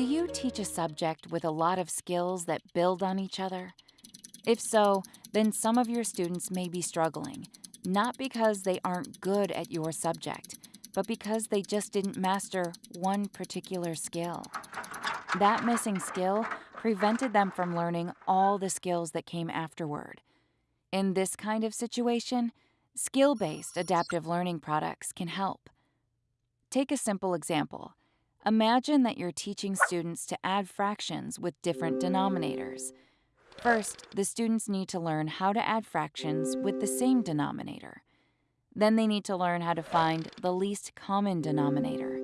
Do you teach a subject with a lot of skills that build on each other? If so, then some of your students may be struggling, not because they aren't good at your subject, but because they just didn't master one particular skill. That missing skill prevented them from learning all the skills that came afterward. In this kind of situation, skill based adaptive learning products can help. Take a simple example. Imagine that you're teaching students to add fractions with different denominators. First, the students need to learn how to add fractions with the same denominator. Then they need to learn how to find the least common denominator.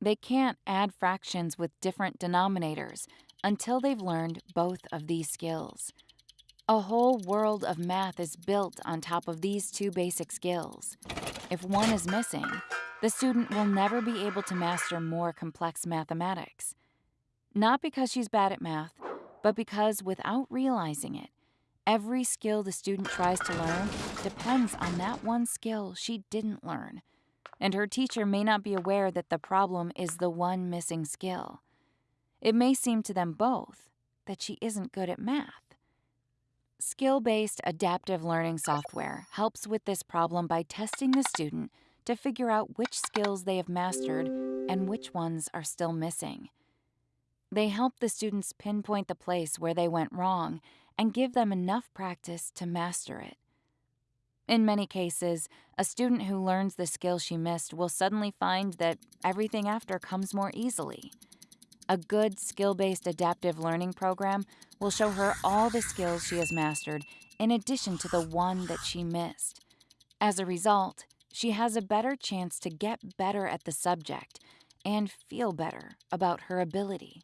They can't add fractions with different denominators until they've learned both of these skills. A whole world of math is built on top of these two basic skills. If one is missing, the student will never be able to master more complex mathematics. Not because she's bad at math, but because without realizing it, every skill the student tries to learn depends on that one skill she didn't learn. And her teacher may not be aware that the problem is the one missing skill. It may seem to them both that she isn't good at math. Skill based adaptive learning software helps with this problem by testing the student to figure out which skills they have mastered and which ones are still missing. They help the students pinpoint the place where they went wrong and give them enough practice to master it. In many cases, a student who learns the skill she missed will suddenly find that everything after comes more easily. A good skill based adaptive learning program will show her all the skills she has mastered in addition to the one that she missed. As a result, she has a better chance to get better at the subject and feel better about her ability.